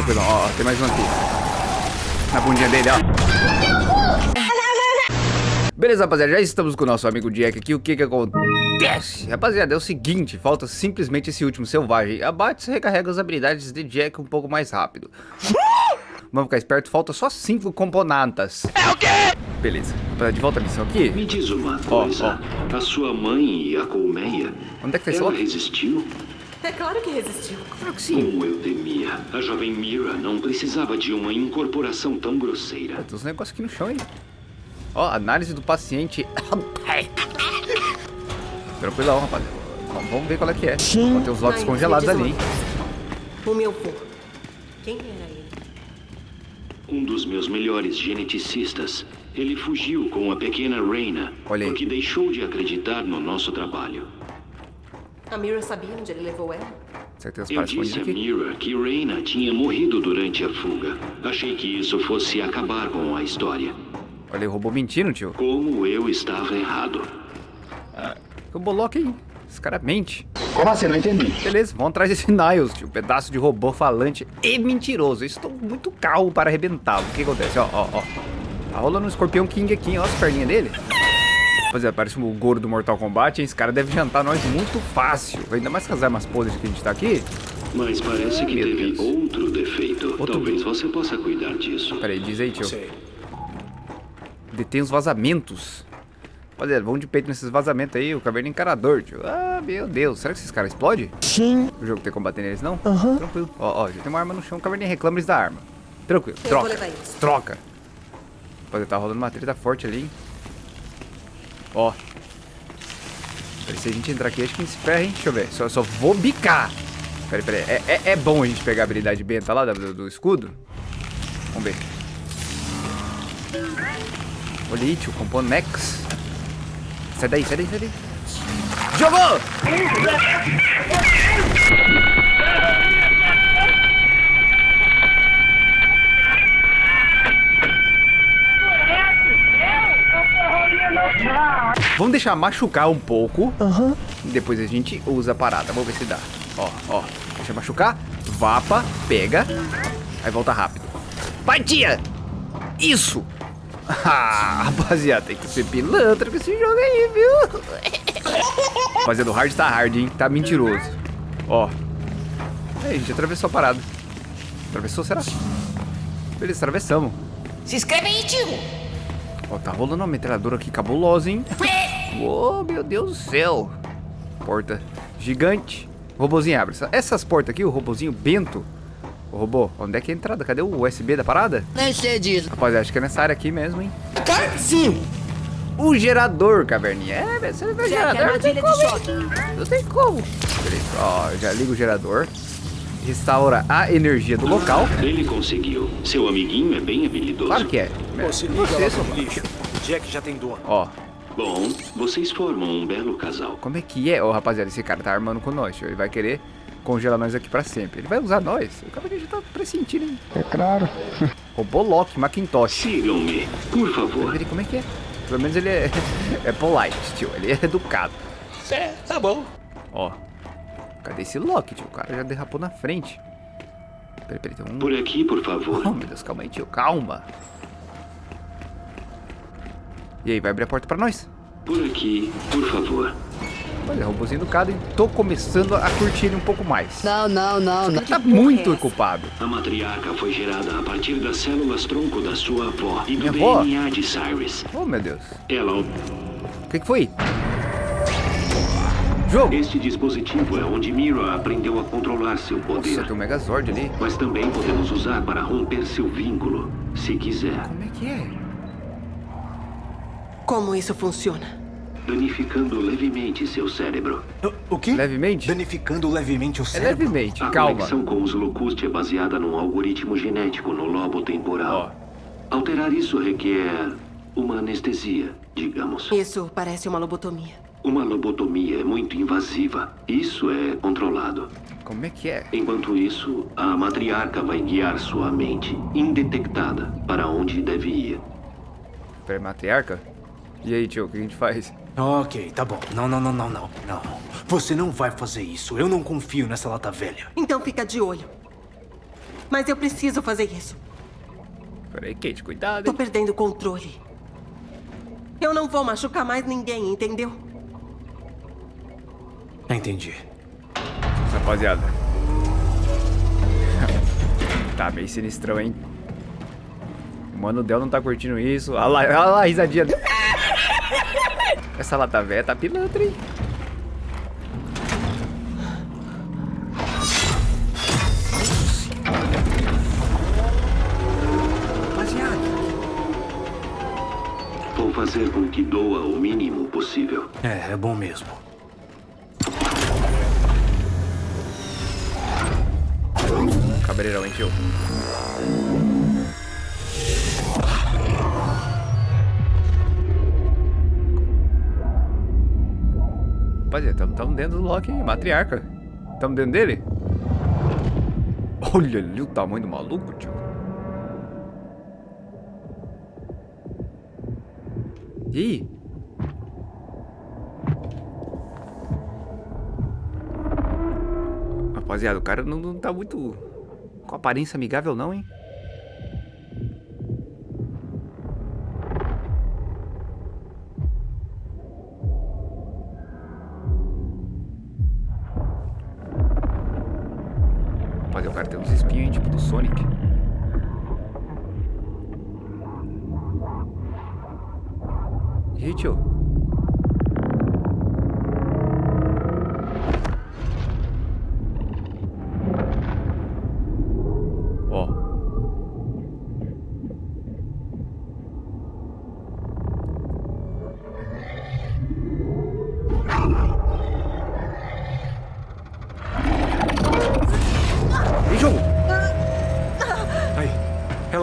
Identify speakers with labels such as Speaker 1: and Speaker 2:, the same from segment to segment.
Speaker 1: Tranquilo, ó, ó, tem mais um aqui. Na bundinha dele, ó. Beleza, rapaziada, já estamos com o nosso amigo Jack aqui. O que que acontece? Rapaziada, é o seguinte, falta simplesmente esse último selvagem. Abate recarrega as habilidades de Jack um pouco mais rápido. Vamos ficar esperto, falta só cinco componentes. É o quê? Beleza, de volta à missão aqui.
Speaker 2: Me diz uma coisa,
Speaker 1: ó.
Speaker 2: a sua mãe e a colmeia,
Speaker 1: Onde é que tá
Speaker 2: ela resistiu?
Speaker 3: É claro que resistiu.
Speaker 1: Claro que sim.
Speaker 2: Como eu temia, a jovem Mira não precisava de uma incorporação tão grosseira.
Speaker 1: Tem uns negócios aqui no chão aí. Ó, análise do paciente. Tranquilão, rapaziada. Vamos- Vamos ver qual é que é. Ó, tem lotes
Speaker 3: Ai,
Speaker 1: congelados ali, hein?
Speaker 3: O meu vô. Quem era ele?
Speaker 2: Um dos meus melhores geneticistas. Ele fugiu com a pequena Reina
Speaker 1: Olha aí.
Speaker 2: porque deixou de acreditar no nosso trabalho.
Speaker 3: A Mira sabia onde ele levou ela?
Speaker 1: Será que tem uns
Speaker 2: Eu disse a? Mira que Reina tinha morrido durante a fuga. Achei que isso fosse acabar com a história.
Speaker 1: Olha aí, o robô mentindo, tio.
Speaker 2: Como eu estava errado.
Speaker 1: O Bolok aí. Esse cara mente.
Speaker 4: Como assim? Não entendi.
Speaker 1: Beleza, vamos atrás desse Niles, tio. Pedaço de robô falante e mentiroso. Estou muito calmo para arrebentá-lo. O que acontece? Ó, ó, ó. Tá rolando um escorpião King aqui, ó. As perninhas dele. Rapaziada, parece o Goro do Mortal Kombat, hein? Esse cara deve jantar nós muito fácil. Ainda mais com as armas podres que a gente tá aqui.
Speaker 2: Mas parece que
Speaker 1: meu
Speaker 2: teve
Speaker 1: Deus.
Speaker 2: outro defeito.
Speaker 1: Outro
Speaker 2: Talvez você possa cuidar disso.
Speaker 1: Pera aí, diz aí, tio. Detém os vazamentos. Rapaziada, vamos de peito nesses vazamentos aí. O caverna encarador, tio. Ah, meu Deus. Será que esses caras explodem?
Speaker 4: Sim.
Speaker 1: O jogo tem como bater neles, não? Aham. Tranquilo. Ó, ó, já tem uma arma no chão. O caverna reclama eles da arma. Tranquilo. Troca. Troca. Rapaziada, tá rolando uma treta forte ali, hein? Ó. Se a gente entrar aqui, acho que a gente se ferra, hein? Deixa eu ver. Só, só vou bicar. Peraí, peraí. É, é, é bom a gente pegar a habilidade benta lá do, do escudo? Vamos ver. Olha aí, tio. Componex. Sai daí, sai daí, sai daí. Jogou! Vamos deixar machucar um pouco.
Speaker 4: Aham.
Speaker 1: Depois a gente usa a parada. Vamos ver se dá. Ó, ó. Deixa machucar. Vapa, pega. Aí volta rápido. Vai, tia! Isso! Ah, rapaziada, tem que ser pilantra com esse jogo aí, viu? Rapaziada, o hard tá hard, hein? Tá mentiroso. Ó. Aí, a gente atravessou a parada. Atravessou, será? Beleza, atravessamos.
Speaker 5: Se inscreve aí, tio!
Speaker 1: Ó, tá rolando uma metralhadora aqui cabulosa, hein? Ô, meu Deus do céu. Porta gigante. Robozinho abre. Essa- Essas portas aqui, o robozinho bento. Ô, robô, onde é que é a entrada? Cadê o USB da parada?
Speaker 5: Nem sei disso.
Speaker 1: Rapaz, acho que é nessa área aqui mesmo, hein?
Speaker 4: Sim.
Speaker 1: O gerador, caverninha. É, você vê o
Speaker 3: Jack,
Speaker 1: gerador. Não tem como? Não tem como. Beleza, ó, já liga o gerador. Restaura a energia do local.
Speaker 2: Ele conseguiu. Seu amiguinho é bem habilidoso.
Speaker 1: Claro que é.
Speaker 6: Pô, se liga
Speaker 1: Você,
Speaker 6: lá
Speaker 1: mano.
Speaker 6: lixo. Jack já tem dono.
Speaker 1: Ó,
Speaker 2: Bom, vocês formam um belo casal.
Speaker 1: como é que é? Ô, rapaziada, esse cara tá armando com nós. tio. Ele vai querer congelar nós aqui pra sempre. Ele vai usar nós. O cara já tá pressentindo, hein?
Speaker 4: É claro.
Speaker 1: Robô Loki, Macintosh.
Speaker 2: Sigam-me, por favor.
Speaker 1: Ele, como é que é? Pelo menos ele é, é polite, tio. Ele é educado.
Speaker 6: É, tá bom.
Speaker 1: Ó. Cadê esse Loki, tio? O cara já derrapou na frente. Peraí, peraí, tem um...
Speaker 2: Por aqui, por favor.
Speaker 1: Oh, meu Deus, calma aí, tio. Calma. E aí, vai abrir a porta pra nós?
Speaker 2: Por aqui, por favor.
Speaker 1: Olha, robôzinho educado, e tô começando a curtir ele um pouco mais.
Speaker 5: Não, não, não, não.
Speaker 1: Ele tá muito ocupado.
Speaker 2: A matriarca foi gerada a partir das células tronco da sua avó e do
Speaker 1: Minha avó?
Speaker 2: DNA de Cyrus.
Speaker 1: Oh, meu Deus.
Speaker 2: Ela
Speaker 1: O que que foi? Jogo.
Speaker 2: Este dispositivo é onde Mira aprendeu a controlar seu
Speaker 1: Nossa,
Speaker 2: poder.
Speaker 1: tem um Megazord ali.
Speaker 2: Mas também podemos usar para romper seu vínculo, se quiser.
Speaker 1: Como é que é?
Speaker 3: Como isso funciona?
Speaker 2: Danificando levemente seu cérebro.
Speaker 6: O quê?
Speaker 1: Levemente?
Speaker 6: Danificando levemente o
Speaker 1: É
Speaker 6: cérebro.
Speaker 1: levemente,
Speaker 2: A
Speaker 1: calma.
Speaker 2: conexão com os Locuste é baseada num algoritmo genético no lobo temporal. Alterar isso requer uma anestesia, digamos.
Speaker 3: Isso parece uma lobotomia.
Speaker 2: Uma lobotomia é muito invasiva. Isso é controlado.
Speaker 1: Como é que é?
Speaker 2: Enquanto isso, a matriarca vai guiar sua mente, indetectada, para onde deve ir.
Speaker 1: Peraí, matriarca? E aí, tio, o que a gente faz?
Speaker 6: Ok, tá bom. Não, não, não, não, não. Não. Você não vai fazer isso. Eu não confio nessa lata velha.
Speaker 3: Então fica de olho. Mas eu preciso fazer isso.
Speaker 1: Peraí, Kate, cuidado,
Speaker 3: Tô
Speaker 1: hein?
Speaker 3: perdendo o controle. Eu não vou machucar mais ninguém, entendeu?
Speaker 6: Entendi.
Speaker 1: Rapaziada. tá meio sinistrão, hein? O Mano Del não tá curtindo isso. Olha lá, olha lá a risadinha. Essa lata velha tá pilantra, hein? Rapaziada.
Speaker 2: Vou fazer com que doa o mínimo possível.
Speaker 6: É, é bom mesmo.
Speaker 1: Cabreirão, hein, tio? Rapaziada, estamos dentro do Loki, hein? Matriarca. Estamos dentro dele? Olha ali o tamanho do maluco, tio. Ih! Rapaziada, o cara não, não tá muito com aparência amigável não, hein?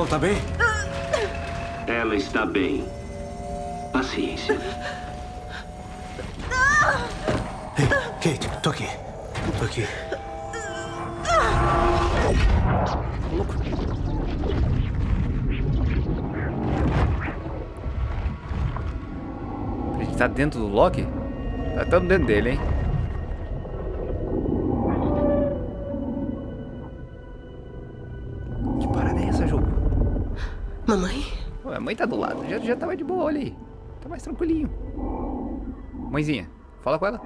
Speaker 6: Ela tá bem?
Speaker 2: Ela está bem. Paciência.
Speaker 6: Ei, Kate, tô aqui. Tô aqui.
Speaker 1: A gente tá dentro do Loki? Tá tamo dentro dele, hein?
Speaker 3: Mamãe?
Speaker 1: Ué, a mãe tá do lado. Já, já tava de boa, olha aí. Tá mais tranquilinho. Mãezinha, fala com ela.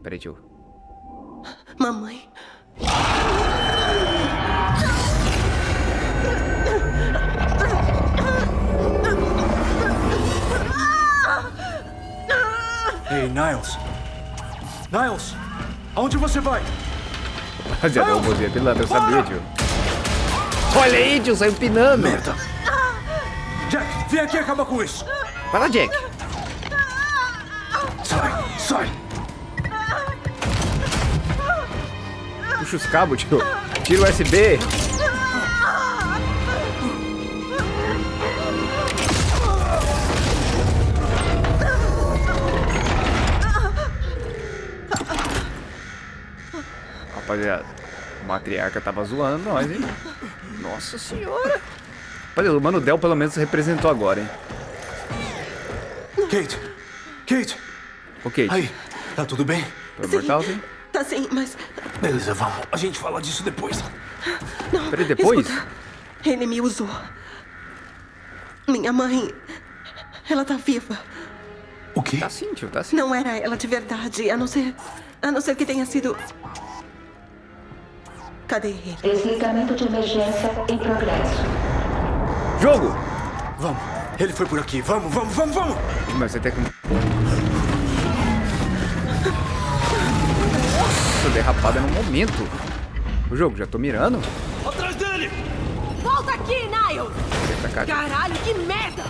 Speaker 1: Peraí, tio.
Speaker 3: Mamãe?
Speaker 6: Ei, Niles. Niles, aonde você vai?
Speaker 1: Rapaziada, o é pilantra, eu sabia, tio. Olha aí, tio, saiu pinando.
Speaker 6: Merda. Jack, vem aqui e acaba com isso.
Speaker 1: Vai lá, Jack.
Speaker 6: Sai, sai.
Speaker 1: Puxa os cabos, tio. Tira o USB. Rapaziada, a matriarca tava zoando nós, hein? Nossa senhora. Rapaziada, o Mano Del pelo menos representou agora, hein?
Speaker 6: Kate, Kate.
Speaker 1: Ok,
Speaker 6: Aí, tá tudo bem?
Speaker 1: foi mortal, sim?
Speaker 3: Tá sim, mas.
Speaker 6: Beleza, vamos. A gente fala disso depois.
Speaker 3: Não.
Speaker 1: Peraí, depois?
Speaker 3: escuta. Ele me usou. Minha mãe. Ela tá viva.
Speaker 6: O quê?
Speaker 1: Tá sim, tio, tá sim.
Speaker 3: Não era ela de verdade, a não ser. A não ser que tenha sido. Cadê ele?
Speaker 7: Desligamento de emergência em progresso.
Speaker 1: Jogo!
Speaker 6: Vamos. Ele foi por aqui. Vamos, vamos, vamos, vamos.
Speaker 1: Mas tem que. Nossa, derrapada no momento. O jogo, já tô mirando.
Speaker 6: Atrás dele!
Speaker 8: Volta aqui, Niles! Caralho, que merda!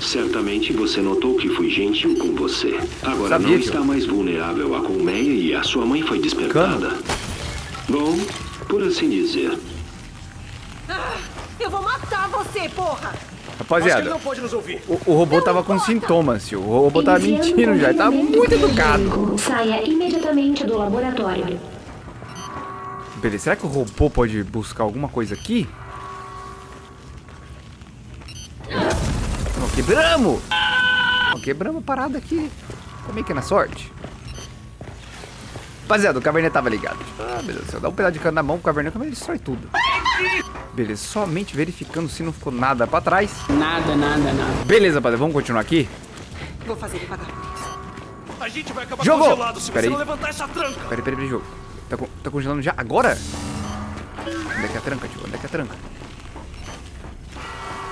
Speaker 2: Certamente você notou que fui gentil com você. Agora
Speaker 1: Sabia,
Speaker 2: não está mais vulnerável à colmeia e a sua mãe foi despertada. Bom, por assim dizer.
Speaker 8: Eu vou matar você, porra!
Speaker 1: Rapaziada,
Speaker 6: não pode nos ouvir.
Speaker 1: o, o robô tava com sintomas, tio. O robô tava
Speaker 7: Enviando
Speaker 1: mentindo já. Ele tava muito educado.
Speaker 7: Saia imediatamente do laboratório.
Speaker 1: Beleza, será que o robô pode buscar alguma coisa aqui? Não, quebramos! Não, quebramos a parada aqui. Como é que é na sorte? Rapaziada, o Caverninha tava ligado. Ah, meu Deus do céu. Dá um pedaço de cano na mão pro Caverninha, como ele destrói tudo. Beleza, somente verificando se não ficou nada pra trás.
Speaker 5: Nada, nada, nada.
Speaker 1: Beleza, rapaziada, vamos continuar aqui?
Speaker 3: Vou fazer ele pagar.
Speaker 9: A gente vai acabar
Speaker 1: Jogou!
Speaker 9: congelado se
Speaker 1: Pera
Speaker 9: você
Speaker 1: aí.
Speaker 9: não levantar essa tranca.
Speaker 1: Peraí, peraí, peraí, jogo. Tá, tá congelando já? Agora? Onde é que é a tranca, tio? Onde é que é a tranca?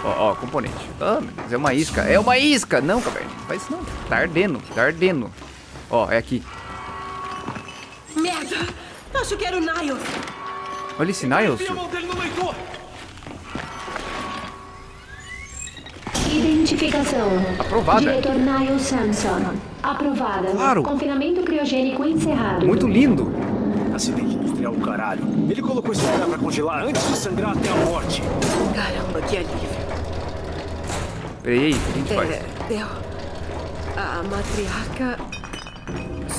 Speaker 1: Ó, ó, componente. Ah, meu Deus, é uma isca. É uma isca! Não, caverna, não faz isso não. Tá ardendo, tá ardendo. Ó, é aqui.
Speaker 3: Acho que era o Niles.
Speaker 1: Olha esse Niles, tio.
Speaker 7: Identificação.
Speaker 1: Aprovada.
Speaker 7: Diretor Niall Samson. Aprovada.
Speaker 1: Claro.
Speaker 7: Confinamento criogênico encerrado.
Speaker 1: Muito lindo.
Speaker 9: Acidente industrial, caralho. Ele colocou esse lugar pra congelar antes de sangrar até a morte.
Speaker 3: Caramba, que alívio.
Speaker 1: Peraí, aí, o que a gente faz?
Speaker 3: É. A matriarca.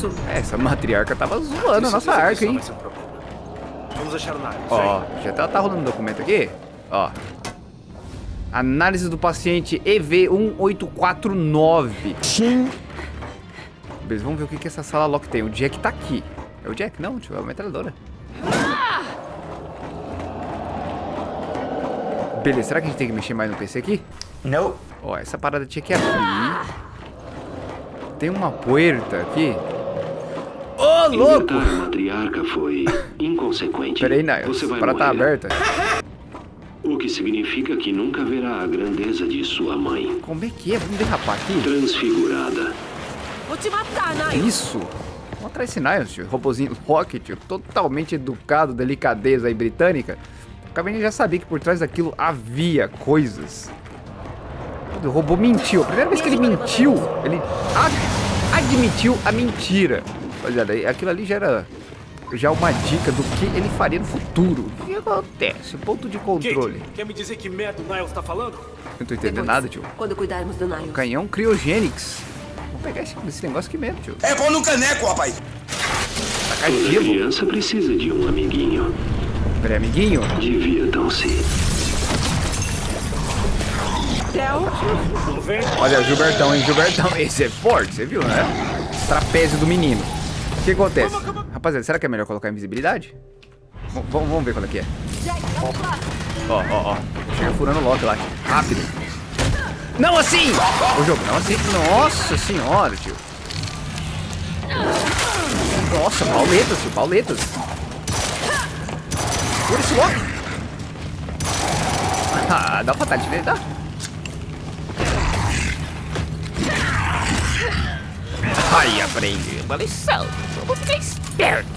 Speaker 3: Sumiu.
Speaker 1: É, Essa matriarca tava zoando a nossa arca, hein?
Speaker 9: Problema. Vamos achar.
Speaker 1: Ó, já tá, tá rolando um documento aqui. Ó. Análise do paciente EV1849.
Speaker 6: Sim.
Speaker 1: Beleza, vamos ver o que, que essa sala lock tem. O Jack tá aqui. É o Jack? Não, tio, é a metralhadora. Beleza, será que a gente tem que mexer mais no PC aqui?
Speaker 4: Não.
Speaker 1: Ó, essa parada tinha que abrir. Tem uma puerta aqui. Ô, louco!
Speaker 2: A matriarca foi inconsequente.
Speaker 1: Pera aí, Niles.
Speaker 2: Você vai
Speaker 1: A parada tá
Speaker 2: morrer.
Speaker 1: aberta.
Speaker 2: O que significa que nunca verá a grandeza de sua mãe.
Speaker 1: Como é que é? Vamos derrapar aqui?
Speaker 2: Transfigurada.
Speaker 3: Vou te matar, Niles.
Speaker 1: Isso! Vamos atrás desse Niles, tio. Robozinho Rocket, tio. Totalmente educado, delicadeza aí britânica. O Caverninha já sabia que por trás daquilo havia coisas. O robô mentiu. A primeira vez que ele mentiu, ele ad- admitiu a mentira. Rapaziada, aí aquilo ali já era já uma dica do que ele faria no futuro. O que acontece? Ponto de controle.
Speaker 9: Kate, quer me dizer que merda o Niles tá falando?
Speaker 1: Não tô entendendo
Speaker 3: Depois,
Speaker 1: nada, tio.
Speaker 3: Quando cuidarmos do Niles.
Speaker 1: Canhão Cryogenics. Vamos pegar esse, esse negócio aqui mesmo, tio.
Speaker 4: É pão no caneco, rapaz.
Speaker 1: Tacar
Speaker 2: Toda
Speaker 1: gelo.
Speaker 2: criança precisa de um amiguinho.
Speaker 1: Peraí, amiguinho.
Speaker 2: Divirtam-se.
Speaker 1: Olha, Gilbertão, hein? Gilbertão. Esse é forte, você viu, né? Trapézio do menino. O que acontece? Rapaziada, será que é melhor colocar invisibilidade? V- vamos, ver qual é que é. Ó, ó, ó. Chega furando o lock lá. Rápido. Não assim! O jogo, não assim. Nossa senhora, tio. Nossa, pauletas, tio, pauletas. Fura esse lock. Ah, dá fatality nele, dá. Aí, aprende. Uma lição. Vamos ficar esperto.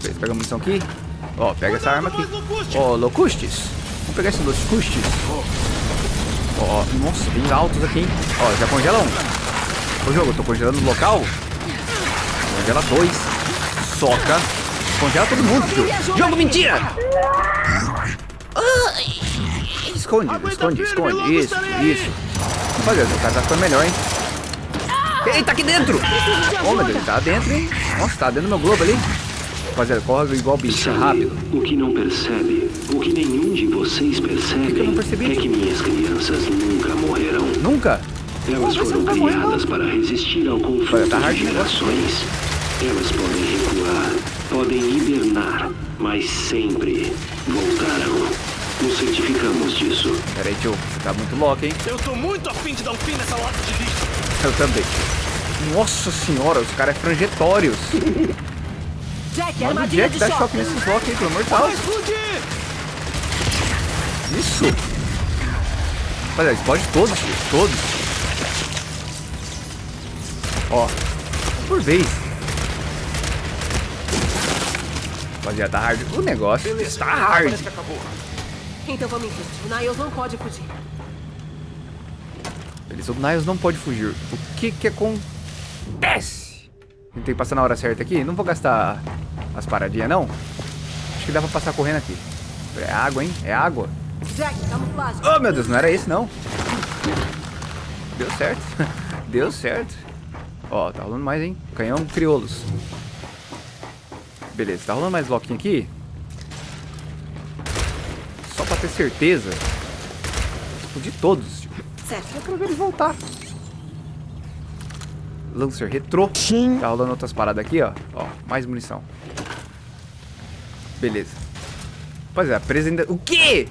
Speaker 1: Beleza, pega a munição aqui. Ó, pega essa arma aqui. Ó, locustes. Vamos pegar esse locustes. Ó, ó, nossa, bem altos aqui? Ó, já congela um. Ô, jogo, eu tô congelando o local. Congela dois. Soca. Congela todo mundo, tio. Jogo, mentira! Esconde, esconde, esconde. Isso, isso. Rapaziada, o cara tá ficando melhor, hein? Ele tá aqui dentro! Oh, meu Deus, tá dentro, hein? Nossa, tá dentro do meu globo ali. Rapaziada, corre igual bicho,
Speaker 2: Sabe,
Speaker 1: rápido.
Speaker 2: o que não percebe, o que nenhum de vocês
Speaker 1: percebi?
Speaker 2: é que minhas crianças nunca morrerão.
Speaker 1: Nunca?
Speaker 2: Elas foram
Speaker 1: tá morrendo,
Speaker 2: criadas para resistir ao conflito
Speaker 1: tá
Speaker 2: de
Speaker 1: negócio.
Speaker 2: gerações. Elas podem recuar, podem hibernar, mas sempre voltarão. Nos certificamos disso.
Speaker 1: Pera aí, tio. Você tá muito louco, hein?
Speaker 9: Eu tô muito afim de dar um fim nessa lata de lixo.
Speaker 1: Eu também. Nossa senhora, os caras é franjetórios.
Speaker 3: Jack,
Speaker 1: Manda o Jack dá
Speaker 3: choque.
Speaker 1: nesses blocos aí, pelo amor de Deus. Isso. Olha, explode todos. Todos. Ó. Por vez. Rapaziada, tá hard. O negócio está hard.
Speaker 9: Parece que acabou.
Speaker 3: Então vamos em frente. O Niles não pode fugir.
Speaker 1: Beleza, o Niles não pode fugir. O que que acontece? Tem que passar na hora certa aqui? Não vou gastar as paradinhas, não. Acho que dá pra passar correndo aqui. É água, hein? É água. Oh, meu Deus, não era esse, não. Deu certo. Deu certo. Ó, tá rolando mais, hein? Canhão crioulos. Beleza, tá rolando mais bloquinho aqui? Só pra ter certeza. Explodir todos.
Speaker 3: Certo.
Speaker 1: Eu quero ver eles voltar. Lancer retrô.
Speaker 6: Sim.
Speaker 1: Tá rolando outras paradas aqui, ó. Ó, mais munição. Beleza. Rapaziada, presa ainda... O quê?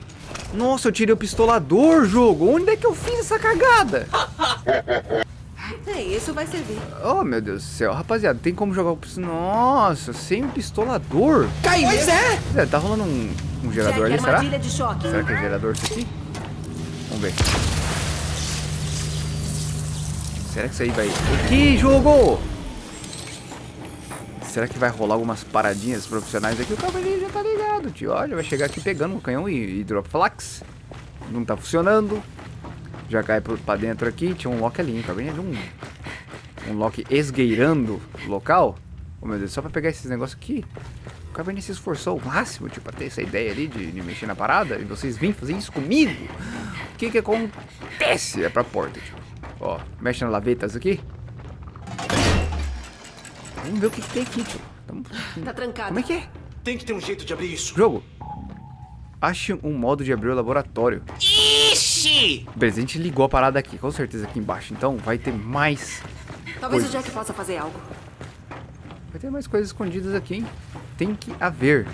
Speaker 1: Nossa, eu tirei o pistolador, jogo. Onde é que eu fiz essa cagada?
Speaker 3: É, isso vai servir.
Speaker 1: Oh, meu Deus do céu. Rapaziada, tem como jogar o pistolador? Nossa, sem o pistolador.
Speaker 5: Pois é.
Speaker 1: É, tá rolando um, um gerador
Speaker 8: Jack,
Speaker 1: ali, será? Será que é gerador isso aqui? Vamos ver. Será que isso aí vai... O que, jogo? Será que vai rolar algumas paradinhas profissionais aqui? O cavalinho já tá ligado, tio. Olha, vai chegar aqui pegando um canhão e, e drop flax. Não tá funcionando. Já cai pra dentro aqui. Tinha um lock ali, hein? Cavalinho de um... Um lock esgueirando o local. Oh, meu Deus, só pra pegar esses negócios aqui. O Cabernet se esforçou ao máximo, tipo, pra ter essa ideia ali de, de mexer na parada. E vocês vêm fazer isso comigo? O que que acontece? É pra porta, tipo. Ó, mexe nas lavetas aqui. Vamos ver o que, que tem aqui, tio. Tamo...
Speaker 3: Tá trancado.
Speaker 1: Como é que é?
Speaker 9: Tem que ter um jeito de abrir isso.
Speaker 1: Jogo. Ache um modo de abrir o laboratório.
Speaker 5: Ixi!
Speaker 1: Beleza, a gente ligou a parada aqui, com certeza aqui embaixo. Então vai ter mais...
Speaker 3: Talvez
Speaker 1: Coisa.
Speaker 3: o Jack possa fazer algo.
Speaker 1: Vai ter mais coisas escondidas aqui, hein? Tem que haver.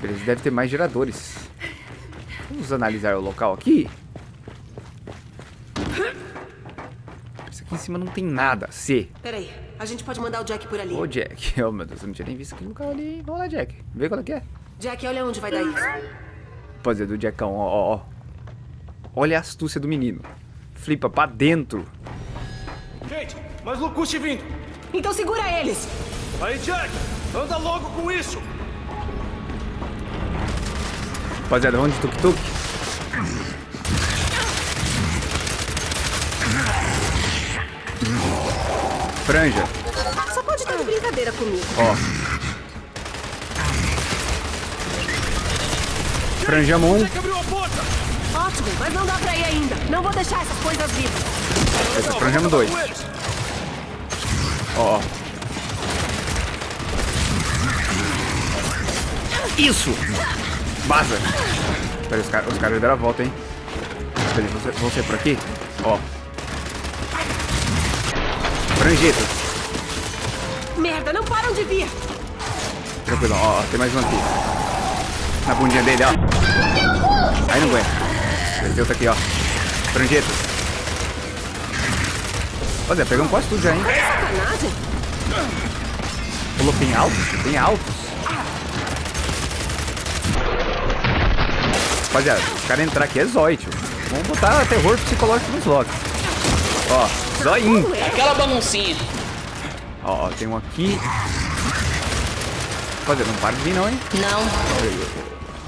Speaker 1: Beleza, deve ter mais geradores. Vamos analisar o local aqui. Isso aqui em cima não tem nada. C.
Speaker 3: Peraí, a gente pode mandar o Jack por ali.
Speaker 1: Ô, Jack. Oh, meu Deus, eu não tinha nem visto aquele local ali. Vamos lá, Jack. Vê qual é que é.
Speaker 3: Jack, olha onde vai dar isso.
Speaker 1: Rapaziada, do Jackão, ó, ó, ó. Olha a astúcia do menino. Flipa pra dentro.
Speaker 9: Kate, mais Lucuste vindo.
Speaker 8: Então segura eles.
Speaker 9: Aí, Jack, anda logo com isso.
Speaker 1: Rapaziada, vamos de tuk-tuk. Franja.
Speaker 3: Só pode estar de brincadeira comigo.
Speaker 1: Ó. Franjamos um.
Speaker 9: Jack abriu a porta.
Speaker 8: Ótimo, mas não dá pra ir ainda. Não vou deixar essas coisas vivas.
Speaker 1: Essa dois.
Speaker 9: Com eles.
Speaker 1: Ó, ó. Isso! Vaza! Pera, os caras os caras deram a volta, hein? Pera, vão ser, vão ser por aqui? Ó. Franjetas.
Speaker 8: Merda, não param de vir.
Speaker 1: Tranquilo, ó, ó, tem mais um aqui. Na bundinha dele, ó. Aí não aguenta. Tem outro aqui, ó. Franjetas. Olha, pegamos quase tudo já, hein? Falou tem altos? Tem altos. Rapaziada, os caras entrar aqui é zóio, tio. Vamos botar terror psicológico nos logs. Ó, zoinho.
Speaker 5: Aquela baguncinha.
Speaker 1: Ó, ó, tem um aqui. Rapaziada, não para de vir não, hein?
Speaker 5: Não.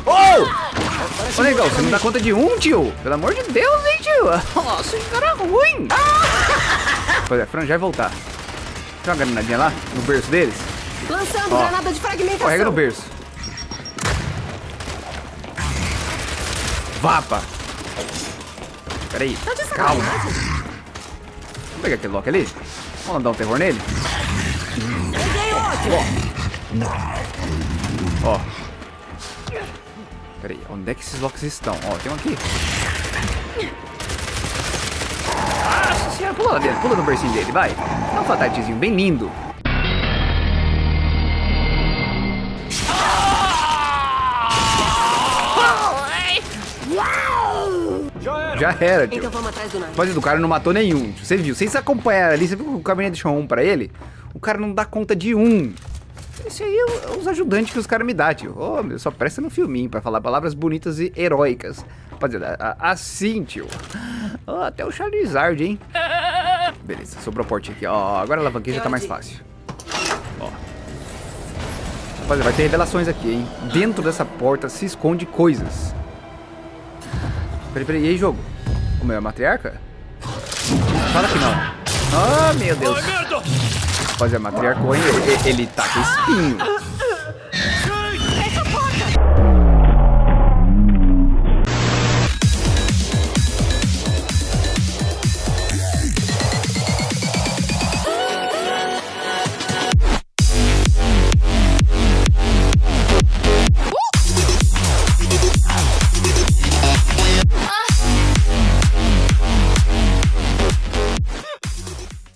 Speaker 1: Ô! Ô, negão, você não dá conta de um, tio? Pelo amor de Deus, hein, tio? Nossa, esse cara é ruim. Rapaziada, Fran, já vai voltar. Tem uma granadinha lá, no berço deles.
Speaker 8: Lançando
Speaker 1: Ó.
Speaker 8: granada de fragmentação.
Speaker 1: Correga no berço. Vapa. Pera aí.
Speaker 3: Tá
Speaker 1: Calma. Pegar aquele lock ali? Vamos dar um terror nele? Ó. Ó. Pera aí, onde é que esses locks estão? Ó, tem um aqui. Nossa senhora, pula lá dentro, pula no bercinho dele, vai. Dá um fatatizinho bem lindo.
Speaker 9: Já era.
Speaker 1: Já era, tio.
Speaker 3: Então vamos atrás do navio.
Speaker 1: Mas o cara não matou nenhum. tio. Você viu? Vocês acompanharam ali, você viu que o caminhão deixou um pra ele? O cara não dá conta de um. Esse aí é o- os ajudantes que os caras me dão, tio. Ô, meu, só presta no filminho pra falar palavras bonitas e heróicas. Rapaziada, assim, tio. Ó, até o Charizard, hein? Beleza, sobrou a portinha aqui. Ó, agora a alavanquinha já tá mais fácil. Ó. Rapaziada, vai ter revelações aqui, hein? Dentro dessa porta se esconde coisas. Peraí, peraí, e aí, jogo? O meu é a matriarca? Fala que não. Ah, meu Deus. Rapaziada, matriarca, hein? Ele, ele tá com espinho.